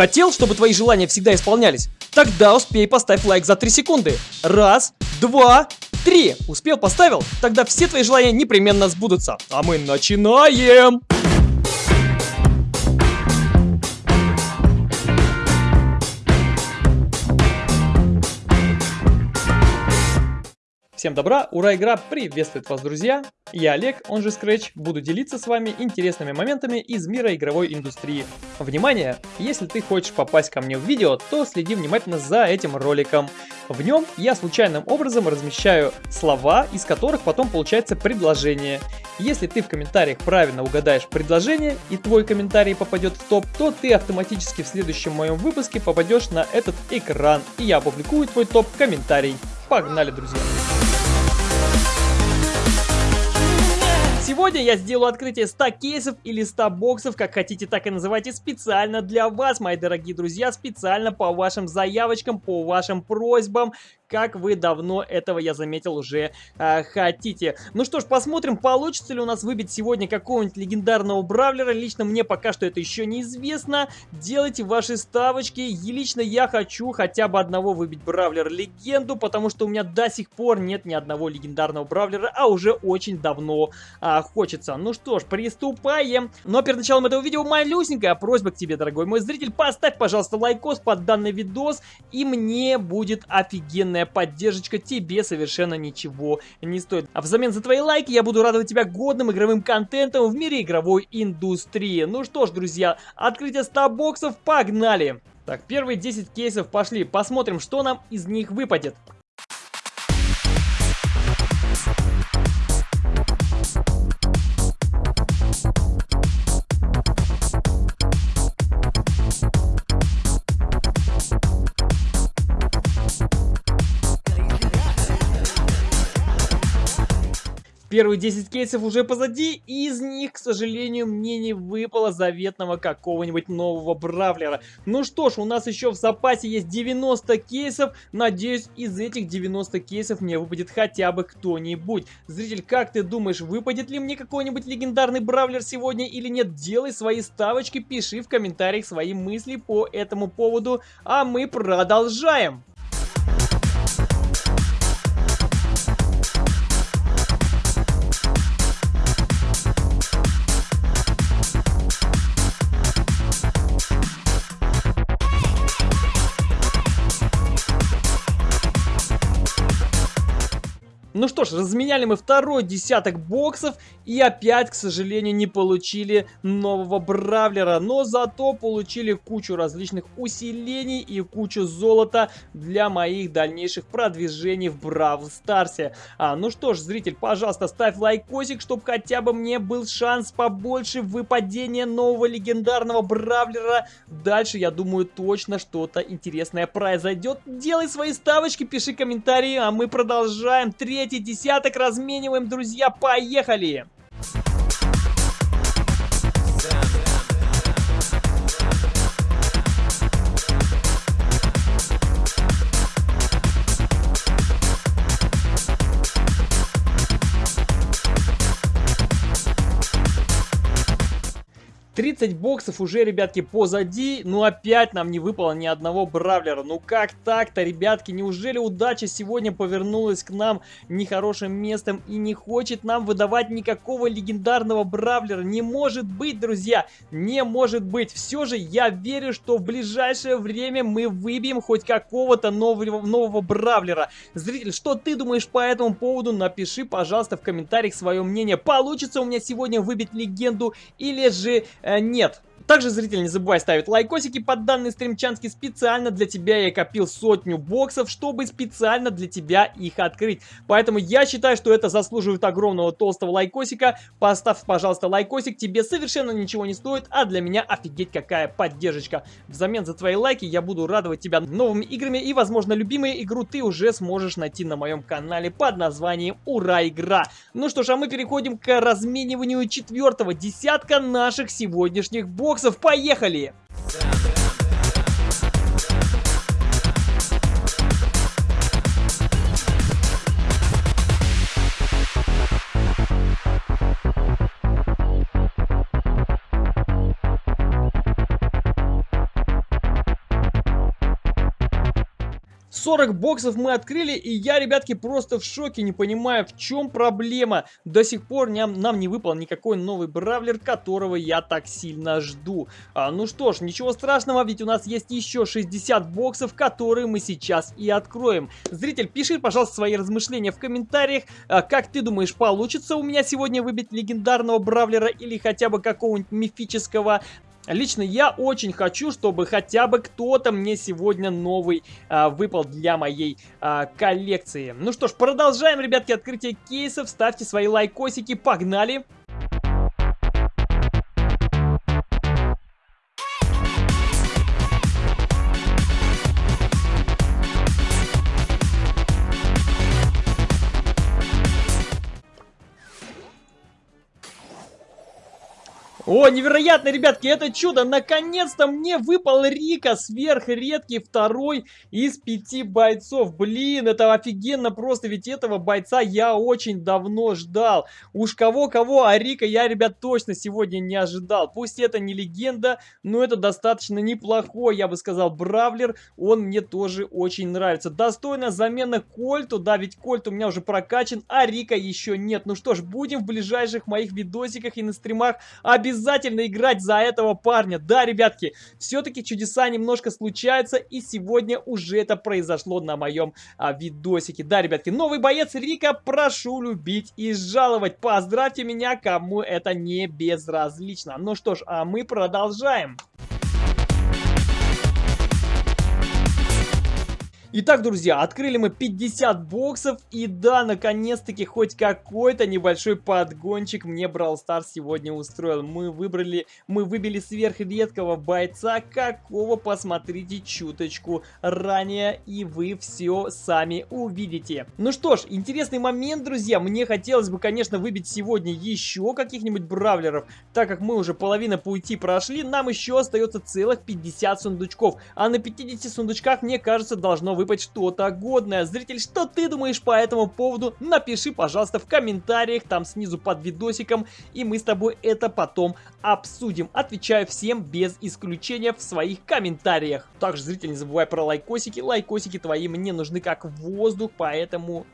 Хотел, чтобы твои желания всегда исполнялись? Тогда успей поставь лайк за 3 секунды. Раз, два, три. Успел, поставил? Тогда все твои желания непременно сбудутся. А мы начинаем! Всем добра, ура, игра приветствует вас, друзья! Я Олег, он же Scratch, буду делиться с вами интересными моментами из мира игровой индустрии. Внимание! Если ты хочешь попасть ко мне в видео, то следи внимательно за этим роликом. В нем я случайным образом размещаю слова, из которых потом получается предложение. Если ты в комментариях правильно угадаешь предложение и твой комментарий попадет в топ, то ты автоматически в следующем моем выпуске попадешь на этот экран, и я опубликую твой топ-комментарий. Погнали, друзья! Сегодня я сделаю открытие 100 кейсов или 100 боксов, как хотите, так и называйте, специально для вас, мои дорогие друзья, специально по вашим заявочкам, по вашим просьбам как вы давно этого, я заметил, уже э, хотите. Ну что ж, посмотрим, получится ли у нас выбить сегодня какого-нибудь легендарного бравлера. Лично мне пока что это еще неизвестно. Делайте ваши ставочки. И лично я хочу хотя бы одного выбить бравлера-легенду, потому что у меня до сих пор нет ни одного легендарного бравлера, а уже очень давно а, хочется. Ну что ж, приступаем. Но перед началом этого видео малюсенькая просьба к тебе, дорогой мой зритель. Поставь, пожалуйста, лайкос под данный видос, и мне будет офигенная огромная поддержка тебе совершенно ничего не стоит. А взамен за твои лайки я буду радовать тебя годным игровым контентом в мире игровой индустрии. Ну что ж, друзья, открытие 100 боксов, погнали! Так, первые 10 кейсов пошли. Посмотрим, что нам из них выпадет. Первые 10 кейсов уже позади, и из них, к сожалению, мне не выпало заветного какого-нибудь нового бравлера. Ну что ж, у нас еще в запасе есть 90 кейсов. Надеюсь, из этих 90 кейсов мне выпадет хотя бы кто-нибудь. Зритель, как ты думаешь, выпадет ли мне какой-нибудь легендарный бравлер сегодня или нет? Делай свои ставочки, пиши в комментариях свои мысли по этому поводу, а мы продолжаем. Ну что ж, разменяли мы второй десяток боксов и опять, к сожалению, не получили нового бравлера. Но зато получили кучу различных усилений и кучу золота для моих дальнейших продвижений в Бравл Старсе. А, ну что ж, зритель, пожалуйста, ставь лайкосик, чтобы хотя бы мне был шанс побольше выпадения нового легендарного бравлера. Дальше, я думаю, точно что-то интересное произойдет. Делай свои ставочки, пиши комментарии, а мы продолжаем. Третий третий десяток размениваем, друзья. Поехали! Тридцать боксов уже, ребятки, позади. Ну, опять нам не выпало ни одного бравлера. Ну, как так-то, ребятки? Неужели удача сегодня повернулась к нам нехорошим местом и не хочет нам выдавать никакого легендарного бравлера? Не может быть, друзья! Не может быть! Все же я верю, что в ближайшее время мы выбьем хоть какого-то нового, нового бравлера. Зритель, что ты думаешь по этому поводу? Напиши, пожалуйста, в комментариях свое мнение. Получится у меня сегодня выбить легенду или же Э, нет, также, зритель, не забывай ставить лайкосики под данный стримчанский. Специально для тебя я копил сотню боксов, чтобы специально для тебя их открыть. Поэтому я считаю, что это заслуживает огромного толстого лайкосика. Поставь, пожалуйста, лайкосик. Тебе совершенно ничего не стоит, а для меня офигеть какая поддержка. Взамен за твои лайки я буду радовать тебя новыми играми и, возможно, любимую игру ты уже сможешь найти на моем канале под названием Ура Игра. Ну что ж, а мы переходим к размениванию четвертого десятка наших сегодняшних боксов боксов. Поехали! 40 боксов мы открыли, и я, ребятки, просто в шоке, не понимаю, в чем проблема. До сих пор нам, нам не выпал никакой новый бравлер, которого я так сильно жду. А, ну что ж, ничего страшного, ведь у нас есть еще 60 боксов, которые мы сейчас и откроем. Зритель, пиши, пожалуйста, свои размышления в комментариях. А, как ты думаешь, получится у меня сегодня выбить легендарного бравлера или хотя бы какого-нибудь мифического Лично я очень хочу, чтобы хотя бы кто-то мне сегодня новый а, выпал для моей а, коллекции. Ну что ж, продолжаем, ребятки, открытие кейсов. Ставьте свои лайкосики, погнали! О, невероятно, ребятки, это чудо! Наконец-то мне выпал Рика, сверхредкий второй из пяти бойцов. Блин, это офигенно просто, ведь этого бойца я очень давно ждал. Уж кого-кого, а Рика я, ребят, точно сегодня не ожидал. Пусть это не легенда, но это достаточно неплохой, я бы сказал, бравлер. Он мне тоже очень нравится. Достойная замена Кольту, да, ведь Кольт у меня уже прокачан, а Рика еще нет. Ну что ж, будем в ближайших моих видосиках и на стримах обязательно обязательно играть за этого парня. Да, ребятки, все-таки чудеса немножко случаются, и сегодня уже это произошло на моем а, видосике. Да, ребятки, новый боец Рика, прошу любить и жаловать. Поздравьте меня, кому это не безразлично. Ну что ж, а мы продолжаем. Итак, друзья, открыли мы 50 боксов, и да, наконец-таки хоть какой-то небольшой подгончик мне Brawl Stars сегодня устроил. Мы выбрали, мы выбили сверхредкого бойца, какого посмотрите чуточку ранее, и вы все сами увидите. Ну что ж, интересный момент, друзья, мне хотелось бы, конечно, выбить сегодня еще каких-нибудь бравлеров, так как мы уже половина пути прошли, нам еще остается целых 50 сундучков, а на 50 сундучках, мне кажется, должно выпасть что-то годное. Зритель, что ты думаешь по этому поводу? Напиши, пожалуйста, в комментариях, там снизу под видосиком, и мы с тобой это потом обсудим. Отвечаю всем без исключения в своих комментариях. Также, зритель, не забывай про лайкосики. Лайкосики твои мне нужны как воздух, поэтому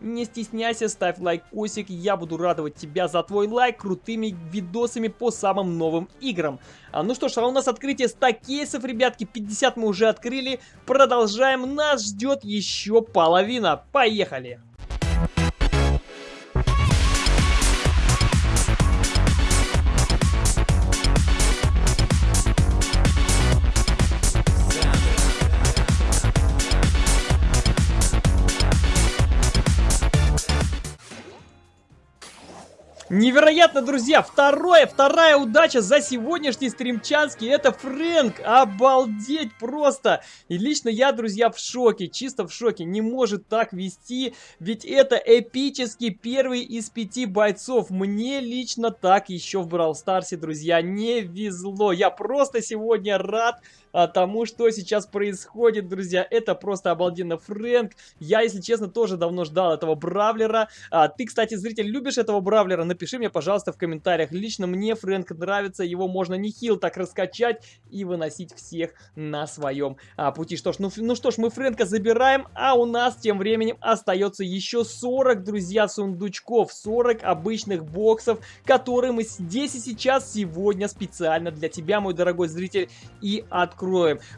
не стесняйся, ставь лайкосик, я буду радовать тебя за твой лайк крутыми видосами по самым новым играм. А, ну что ж, а у нас открытие 100 кейсов, ребятки, 50 мы уже открыли, продолжаем, нас ждет еще половина, поехали! Невероятно, друзья! Второе, вторая удача за сегодняшний стримчанский. Это Фрэнк. Обалдеть просто! И лично я, друзья, в шоке. Чисто в шоке. Не может так вести. Ведь это эпический первый из пяти бойцов. Мне лично так еще в Брау Старсе, друзья, не везло. Я просто сегодня рад а, тому, что сейчас происходит, друзья. Это просто обалденно. Фрэнк, я, если честно, тоже давно ждал этого Бравлера. А, ты, кстати, зритель, любишь этого Бравлера? напиши мне, пожалуйста, в комментариях. Лично мне Фрэнк нравится, его можно нехил так раскачать и выносить всех на своем а, пути. Что ж, ну, ну что ж, мы Фрэнка забираем, а у нас тем временем остается еще 40, друзья, сундучков, 40 обычных боксов, которые мы здесь и сейчас сегодня специально для тебя, мой дорогой зритель, и откроем.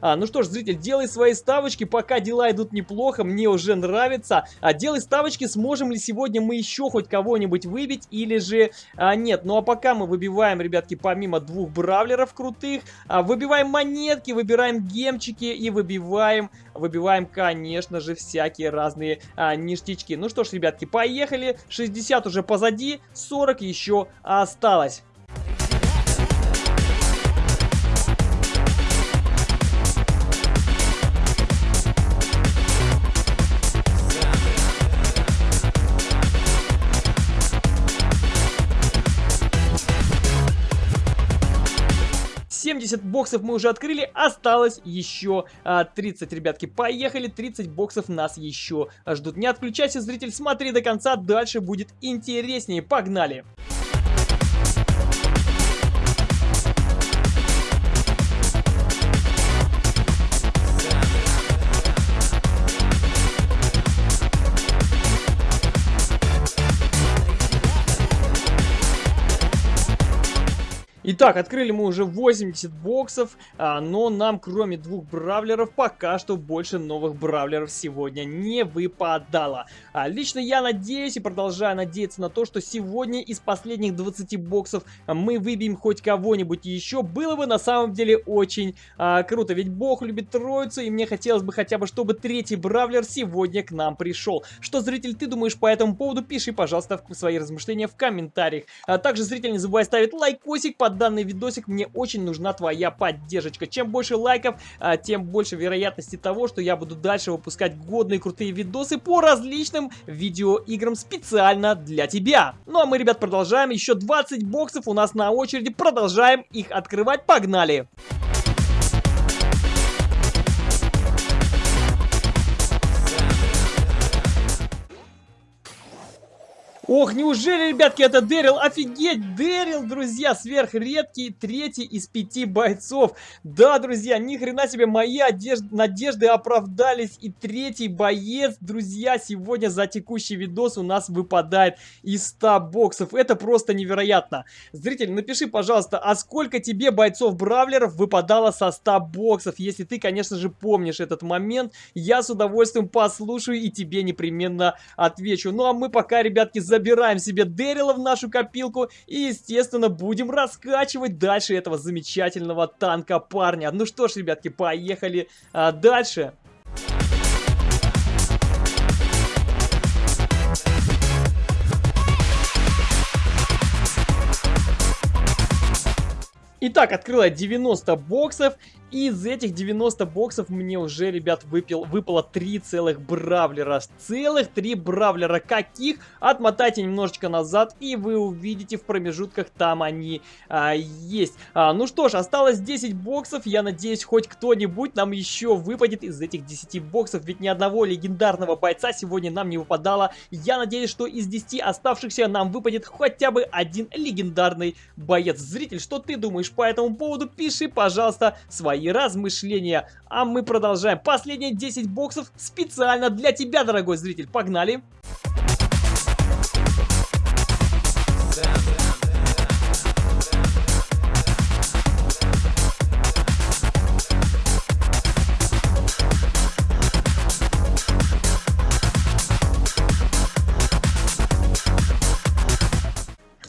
А, ну что ж, зритель, делай свои ставочки, пока дела идут неплохо, мне уже нравится. А делай ставочки, сможем ли сегодня мы еще хоть кого-нибудь выбить, или же а, нет. Ну а пока мы выбиваем, ребятки, помимо двух бравлеров крутых, а, выбиваем монетки, выбираем гемчики и выбиваем, выбиваем, конечно же, всякие разные а, ништячки. Ну что ж, ребятки, поехали. 60 уже позади, 40 еще осталось. 70 боксов мы уже открыли, осталось еще а, 30, ребятки. Поехали, 30 боксов нас еще ждут. Не отключайся, зритель, смотри до конца, дальше будет интереснее. Погнали! Погнали! Итак, открыли мы уже 80 боксов, а, но нам кроме двух бравлеров пока что больше новых бравлеров сегодня не выпадало. А, лично я надеюсь и продолжаю надеяться на то, что сегодня из последних 20 боксов мы выбьем хоть кого-нибудь еще. Было бы на самом деле очень а, круто, ведь бог любит троицу и мне хотелось бы хотя бы, чтобы третий бравлер сегодня к нам пришел. Что, зритель, ты думаешь по этому поводу? Пиши, пожалуйста, свои размышления в комментариях. А также, зритель, не забывай ставить лайкосик под данный видосик мне очень нужна твоя поддержка. Чем больше лайков, а, тем больше вероятности того, что я буду дальше выпускать годные крутые видосы по различным видеоиграм специально для тебя. Ну а мы, ребят, продолжаем. Еще 20 боксов у нас на очереди. Продолжаем их открывать. Погнали! Погнали! Ох, неужели, ребятки, это Дэрил? Офигеть, Дэрил, друзья, сверхредкий, третий из пяти бойцов. Да, друзья, ни хрена себе, мои одежд... надежды оправдались. И третий боец, друзья, сегодня за текущий видос у нас выпадает из 100 боксов. Это просто невероятно. Зритель, напиши, пожалуйста, а сколько тебе бойцов-бравлеров выпадало со 100 боксов? Если ты, конечно же, помнишь этот момент, я с удовольствием послушаю и тебе непременно отвечу. Ну, а мы пока, ребятки, забираем себе Дэрила в нашу копилку и, естественно, будем раскачивать дальше этого замечательного танка парня. Ну что ж, ребятки, поехали а, дальше. Итак, открыла 90 боксов из этих 90 боксов мне уже, ребят, выпил, выпало 3 целых бравлера. Целых 3 бравлера. Каких? Отмотайте немножечко назад, и вы увидите в промежутках, там они а, есть. А, ну что ж, осталось 10 боксов. Я надеюсь, хоть кто-нибудь нам еще выпадет из этих 10 боксов. Ведь ни одного легендарного бойца сегодня нам не выпадало. Я надеюсь, что из 10 оставшихся нам выпадет хотя бы один легендарный боец. Зритель, что ты думаешь по этому поводу? Пиши, пожалуйста, свои свои размышления. А мы продолжаем. Последние 10 боксов специально для тебя, дорогой зритель. Погнали!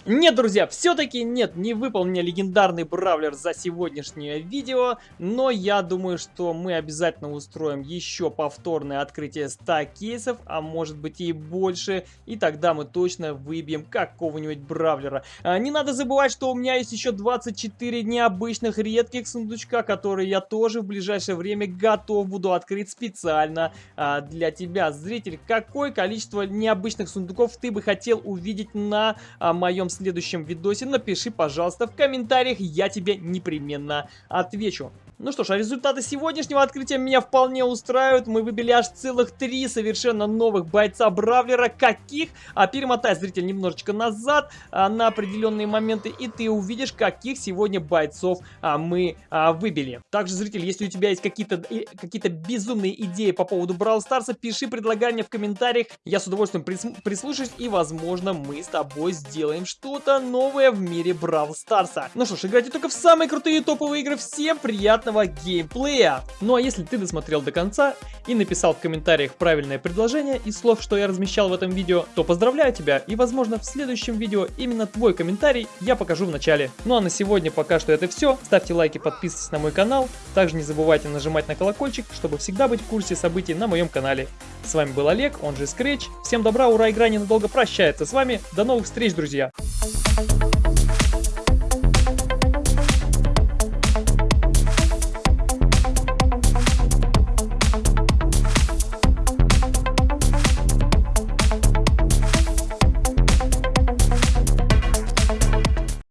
Нет, друзья, все-таки нет, не выпал мне легендарный бравлер за сегодняшнее видео, но я думаю, что мы обязательно устроим еще повторное открытие 100 кейсов, а может быть и больше, и тогда мы точно выбьем какого-нибудь бравлера. А, не надо забывать, что у меня есть еще 24 необычных редких сундучка, которые я тоже в ближайшее время готов буду открыть специально а, для тебя. Зритель, какое количество необычных сундуков ты бы хотел увидеть на а, моем следующем видосе, напиши, пожалуйста, в комментариях, я тебе непременно отвечу. Ну что ж, а результаты сегодняшнего открытия меня вполне устраивают. Мы выбили аж целых три совершенно новых бойца Бравлера. Каких? А перемотай, зритель, немножечко назад а, на определенные моменты, и ты увидишь, каких сегодня бойцов а, мы а, выбили. Также, зритель, если у тебя есть какие-то какие, -то, безумные идеи по поводу Брау Старса, пиши, предлагай мне в комментариях. Я с удовольствием прис прислушаюсь, и, возможно, мы с тобой сделаем что-то новое в мире Брау Старса. Ну что ж, играйте только в самые крутые топовые игры. Всем приятного полноценного геймплея. Ну а если ты досмотрел до конца и написал в комментариях правильное предложение из слов, что я размещал в этом видео, то поздравляю тебя и возможно в следующем видео именно твой комментарий я покажу в начале. Ну а на сегодня пока что это все. Ставьте лайки, подписывайтесь на мой канал. Также не забывайте нажимать на колокольчик, чтобы всегда быть в курсе событий на моем канале. С вами был Олег, он же Scratch. Всем добра, ура, игра ненадолго прощается с вами. До новых встреч, друзья!